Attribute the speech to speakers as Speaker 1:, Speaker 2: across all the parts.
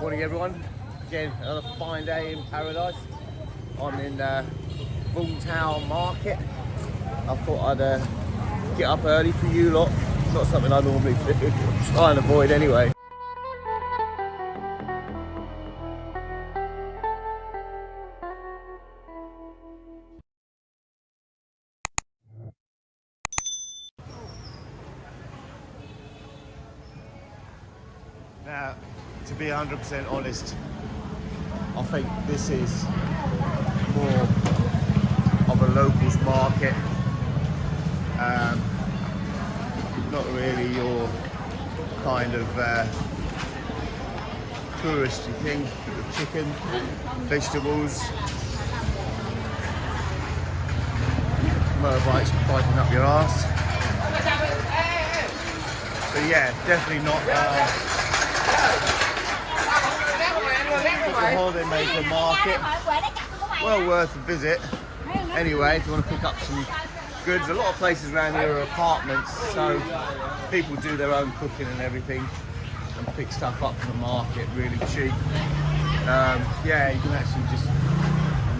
Speaker 1: Morning everyone. Again, another fine day in paradise. I'm in uh, Tau Market. I thought I'd uh, get up early for you lot. It's not something I normally do. Try and avoid anyway. 100% honest, I think this is more of a locals market. Um, not really your kind of uh, touristy thing. Chicken, vegetables, motorbikes biting up your ass. But yeah, definitely not. Uh, the Holidaymaker Market. Well worth a visit. Anyway, if you want to pick up some goods, a lot of places around here are apartments, so people do their own cooking and everything and pick stuff up from the market really cheap. Um, yeah, you can actually just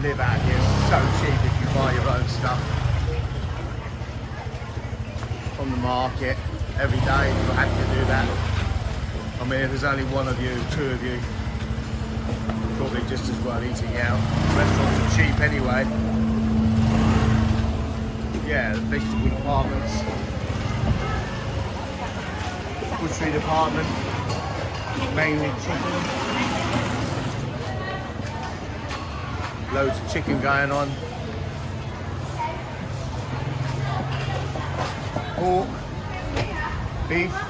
Speaker 1: live out here so cheap if you buy your own stuff from the market every day. You have to do that. I mean, if there's only one of you, two of you, probably just as well eating out. Restaurants are cheap anyway. Yeah, the vegetable departments. Butchery department, mainly chicken. Loads of chicken going on. Pork, beef,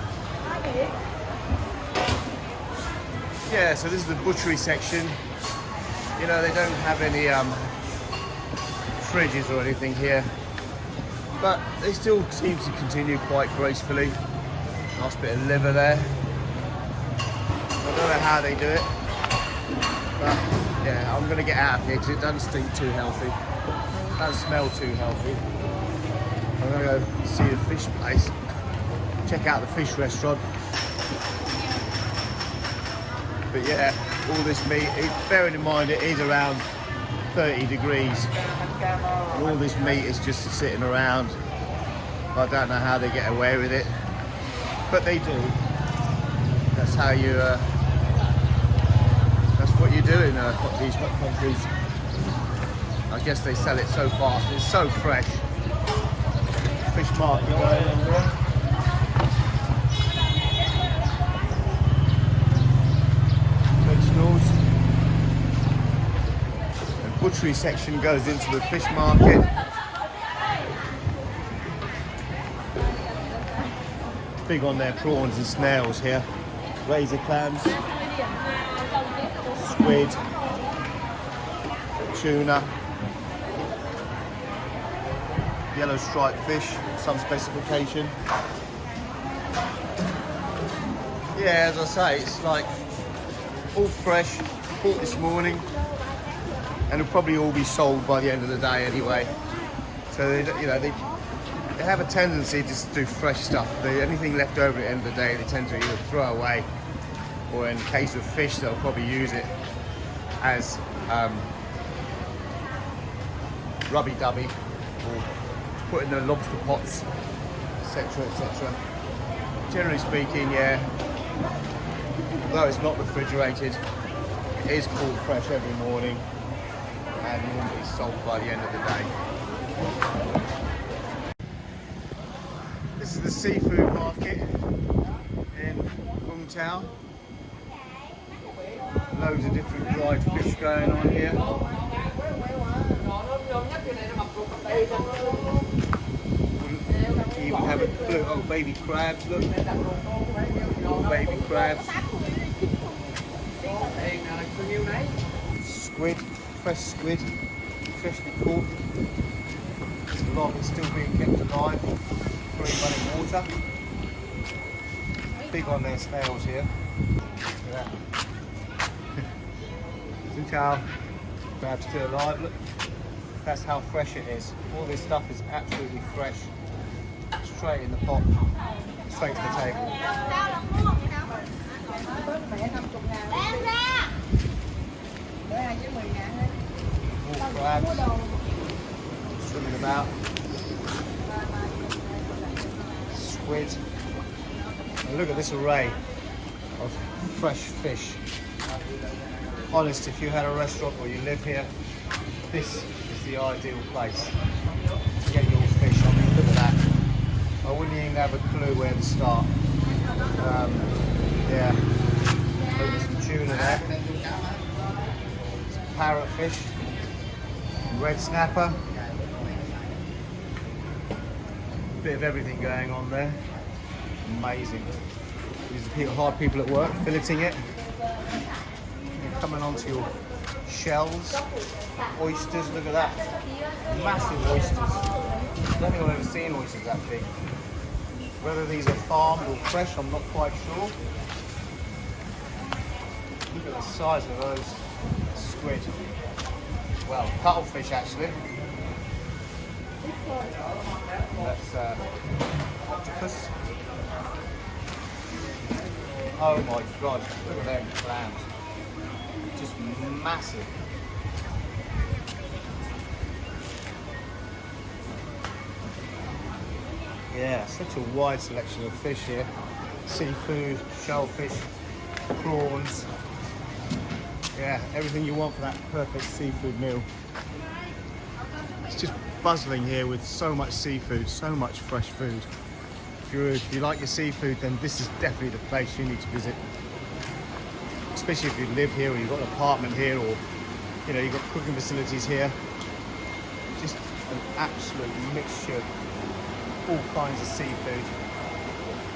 Speaker 1: Yeah, so this is the butchery section. You know, they don't have any um, fridges or anything here, but they still seem to continue quite gracefully. Nice bit of liver there. I don't know how they do it, but yeah, I'm gonna get out of here because it doesn't stink too healthy. It doesn't smell too healthy. I'm gonna go see the fish place, check out the fish restaurant. But yeah, all this meat, bearing in mind it is around 30 degrees. All this meat is just sitting around. I don't know how they get away with it, but they do. That's how you, uh, that's what you do in uh, these countries. I guess they sell it so fast, it's so fresh. Fish market going. Butchery section goes into the fish market. Big on their prawns and snails here. Razor clams, squid, tuna, yellow striped fish, some specification. Yeah, as I say, it's like all fresh, caught this morning, and it'll probably all be sold by the end of the day anyway. So they, you know, they, they have a tendency just to do fresh stuff. They, anything left over at the end of the day, they tend to either throw away, or in case of fish, they'll probably use it as um, rubby-dubby, or put in the lobster pots, etc., etc. Generally speaking, yeah, though it's not refrigerated, it is caught fresh every morning and normally sold by the end of the day. This is the seafood market in Tau. Loads of different dried fish going on here. You even have a look, oh baby crabs, look. Little baby crabs. Squid fresh squid, freshly caught. A lot it still being kept alive, free running water. Big on their snails here. Look at that. How crab's still alive, look. That's how fresh it is. All this stuff is absolutely fresh. Straight in the pot, straight to the table. Swimming about, squid. And look at this array of fresh fish. Honest, if you had a restaurant or you live here, this is the ideal place to get your fish. I mean, look at that. I wouldn't even have a clue where to start. Um, yeah, there's some tuna there. Some parrotfish, red snapper. Bit of everything going on there. Amazing. These are people, hard people at work, filleting it. You're coming onto your shells, oysters, look at that. Massive oysters. I don't think I've ever seen oysters that big. Whether these are farmed or fresh, I'm not quite sure. Look at the size of those squid. Well, cuttlefish actually. That's uh, octopus. Oh my god, look at them clams. Just massive. Yeah, such a wide selection of fish here. Seafood, shellfish, prawns. Yeah, everything you want for that perfect seafood meal. It's just buzzing here with so much seafood, so much fresh food. If, you if you like your seafood, then this is definitely the place you need to visit. Especially if you live here or you've got an apartment here or you know, you've got cooking facilities here. Just an absolute mixture of all kinds of seafood.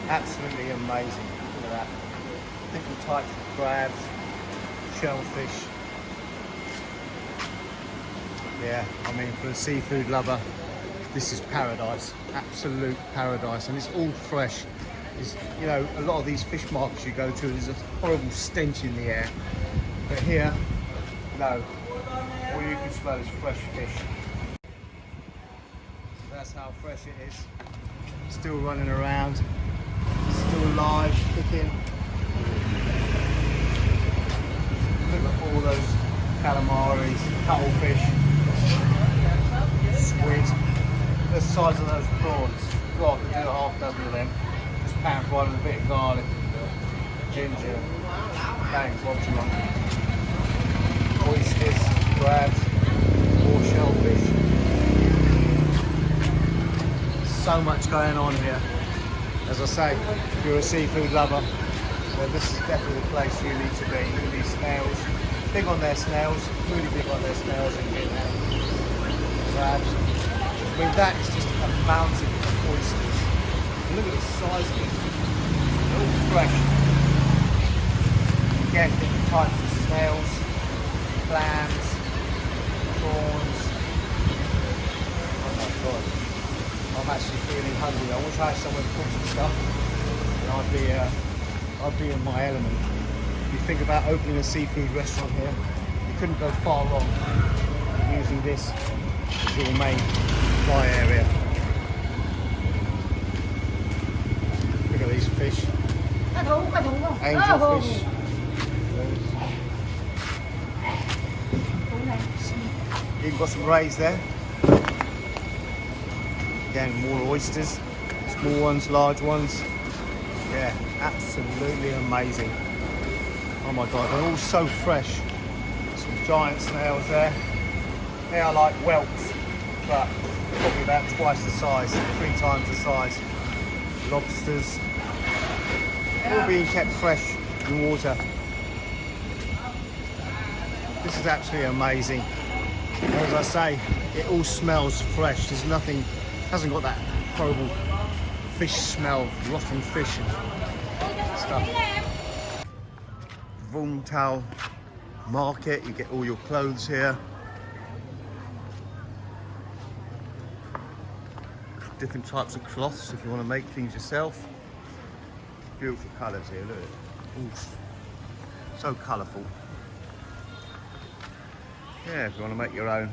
Speaker 1: Absolutely amazing. Look at that. Different types of crabs, shellfish. Yeah, I mean, for a seafood lover, this is paradise. Absolute paradise. And it's all fresh. It's, you know, a lot of these fish markets you go to, there's a horrible stench in the air. But here, no. All you can smell is fresh fish. That's how fresh it is. Still running around, still alive, kicking. All those calamaris, cuttlefish, squid. The size of those prawns. God, do a half dozen of them. Just pan fried with a bit of garlic, ginger, bang, lots of them. Oysters, crabs, more shellfish so much going on here. As I say, if you're a seafood lover, then this is definitely the place you need to be. Snails. Big on their snails, really big on their snails in Vietnam. Crabs. I mean, that is just a mountain of oysters. Look at the size of it. They're all fresh. Again, different types of snails, clams, prawns. Oh my god. I'm actually feeling hungry. I wish I had somewhere to cook some stuff and I'd be, uh, I'd be in my element. You think about opening a seafood restaurant here, you couldn't go far wrong using this as your main supply area. Look at these fish. Angel fish. You've got some rays there. Again, more oysters, small ones, large ones. Yeah, absolutely amazing. Oh my God, they're all so fresh. Some giant snails there. They are like whelks, but probably about twice the size, three times the size. Lobsters, all being kept fresh in water. This is absolutely amazing. As I say, it all smells fresh. There's nothing hasn't got that horrible fish smell, rotten fish and stuff. Tau market, you get all your clothes here. Different types of cloths if you want to make things yourself. Beautiful colours here, look. Ooh, so colourful. Yeah, if you want to make your own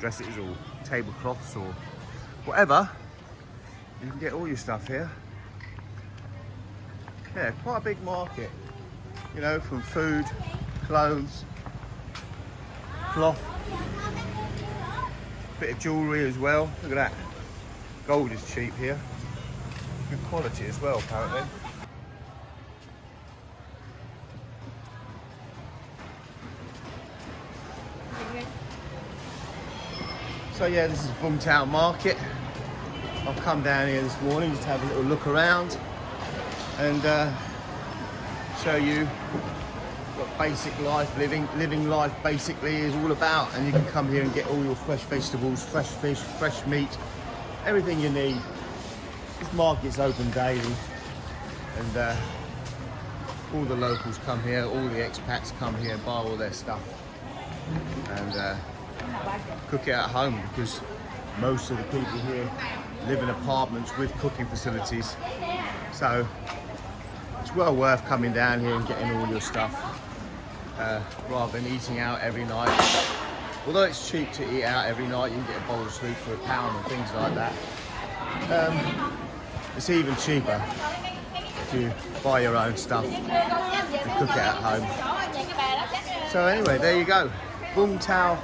Speaker 1: dresses or tablecloths or whatever, you can get all your stuff here. Yeah, quite a big market, you know, from food, clothes, cloth, Bit of jewellery as well. Look at that. Gold is cheap here. Good quality as well, apparently. So yeah, this is Vung Tau Market. I've come down here this morning just to have a little look around and uh, show you what basic life, living living life basically is all about. And you can come here and get all your fresh vegetables, fresh fish, fresh meat, everything you need. This market's open daily and uh, all the locals come here, all the expats come here buy all their stuff and uh, cook it at home because most of the people here live in apartments with cooking facilities. So it's well worth coming down here and getting all your stuff uh, rather than eating out every night. Although it's cheap to eat out every night, you can get a bowl of soup for a pound and things like that. Um, it's even cheaper if you buy your own stuff and cook it at home. So anyway, there you go. Vung Tau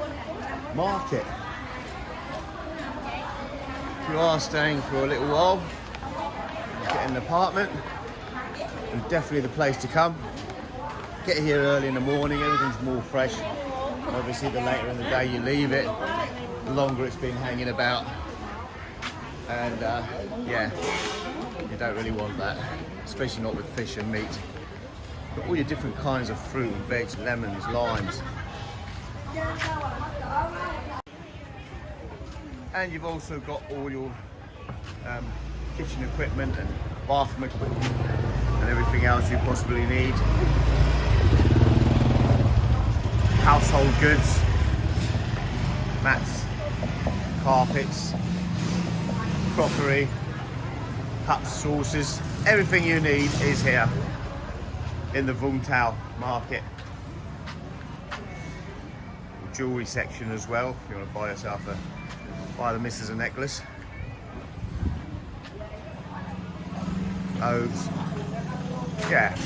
Speaker 1: Market. If you are staying for a little while, get an apartment, definitely the place to come. Get here early in the morning, everything's more fresh. Obviously, the later in the day you leave it, the longer it's been hanging about. And uh, yeah, you don't really want that, especially not with fish and meat. But all your different kinds of fruit and veg, lemons, limes. And you've also got all your um, kitchen equipment and bathroom equipment and everything else you possibly need. Household goods, mats, carpets, crockery, cups, sauces, everything you need is here in the Vung Tau market. Jewelry section as well, if you want to buy yourself a buy the missus a necklace. Oaths. Yeah.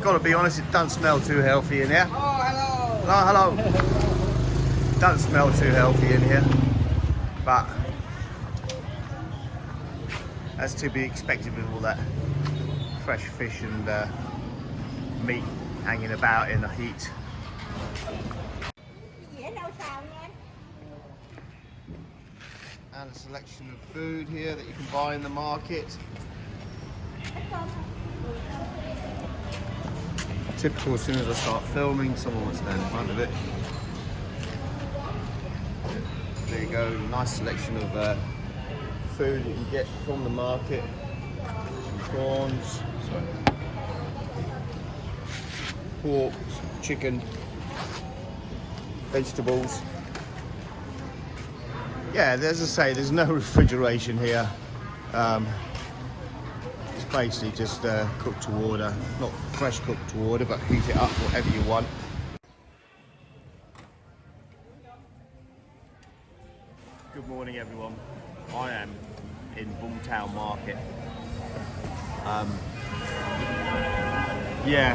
Speaker 1: Gotta be honest, it doesn't smell too healthy in here.
Speaker 2: Oh, hello.
Speaker 1: Hello, hello. Doesn't smell too healthy in here, but that's to be expected with all that fresh fish and uh, meat hanging about in the heat.
Speaker 2: Dĩa đâu xào nha em?
Speaker 1: And a selection of food here that you can buy in the market. Typical, as soon as I start filming, someone will stand in front of it. There you go, nice selection of uh, food that you get from the market. Some prawns, pork, chicken, vegetables. Yeah, as I say, there's no refrigeration here. Um, basically just uh, cooked to order, not fresh cooked to order, but heat it up whatever you want. Good morning, everyone. I am in Vung Tau Market. Um, yeah,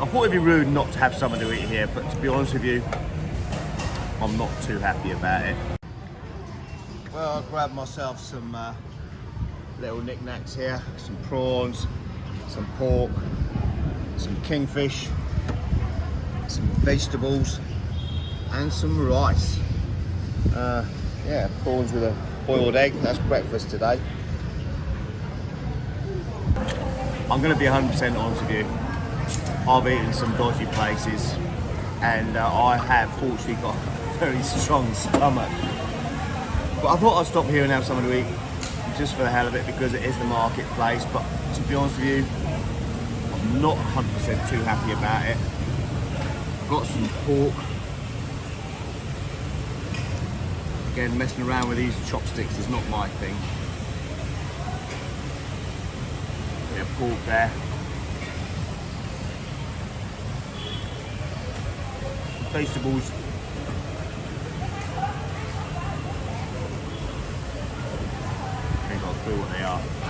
Speaker 1: I thought it'd be rude not to have something to eat here, but to be honest with you, I'm not too happy about it. Well, I grabbed myself some uh, little knickknacks here, some prawns, some pork, some kingfish, some vegetables, and some rice. Uh, yeah, prawns with a boiled egg, that's breakfast today. I'm going to be 100% honest with you. I've eaten some dodgy places and uh, I have fortunately got a very strong stomach. But I thought I'd stop here and have something to eat just for the hell of it because it is the marketplace. But to be honest with you, I'm not 100% too happy about it. Got some pork. Again, messing around with these chopsticks is not my thing. Bit pork there. Vegetables. Ain't got a clue what they are.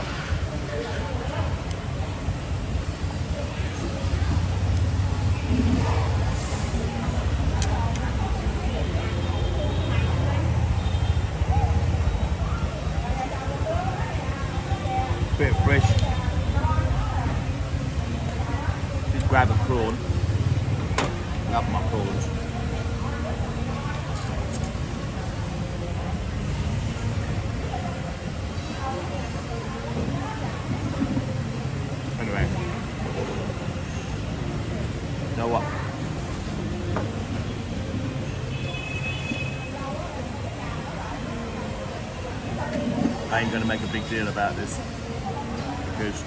Speaker 1: grab a prawn. Love my prawns. Anyway. You know what? I ain't gonna make a big deal about this because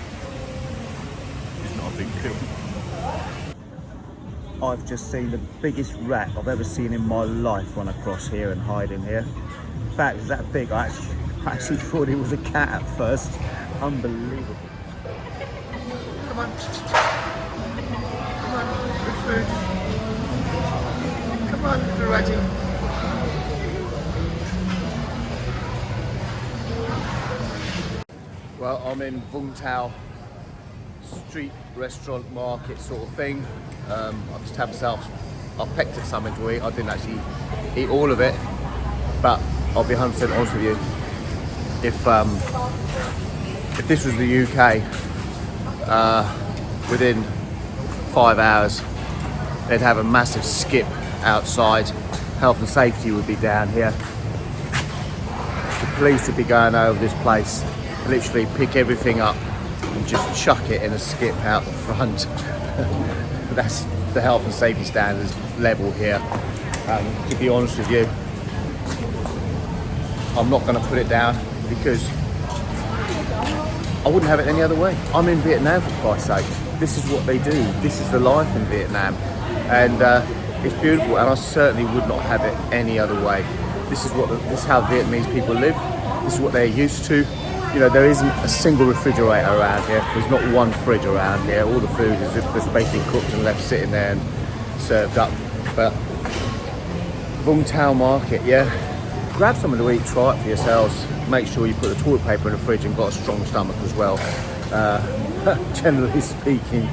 Speaker 1: it's not a big deal. I've just seen the biggest rat I've ever seen in my life when I cross here and hide in here. In fact, it's that big. I actually, I actually thought it was a cat at first. Unbelievable. Come on. Come on, good food. Come on, little ratty. Well, I'm in Vung Tau street restaurant market sort of thing. Um, I just had myself, I've pecked at something to eat. I didn't actually eat all of it, but I'll be 100% honest with you. If um, if this was the UK, uh, within five hours, they'd have a massive skip outside. Health and safety would be down here. The police would be going over this place, literally pick everything up and just chuck it in a skip out the front. That's the health and safety standards level here. Um, to be honest with you, I'm not going to put it down because I wouldn't have it any other way. I'm in Vietnam for Christ's sake. This is what they do. This is the life in Vietnam. And uh, it's beautiful and I certainly would not have it any other way. This is what this is how Vietnamese people live. This is what they're used to you know, there isn't a single refrigerator around here. There's not one fridge around here. All the food is just basically cooked and left sitting there and served up. But Vung Tau Market, yeah. Grab something to eat, try it for yourselves. Make sure you put the toilet paper in the fridge and got a strong stomach as well. Uh, generally speaking,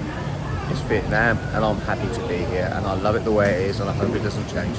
Speaker 1: it's Vietnam and I'm happy to be here and I love it the way it is and I hope it doesn't change.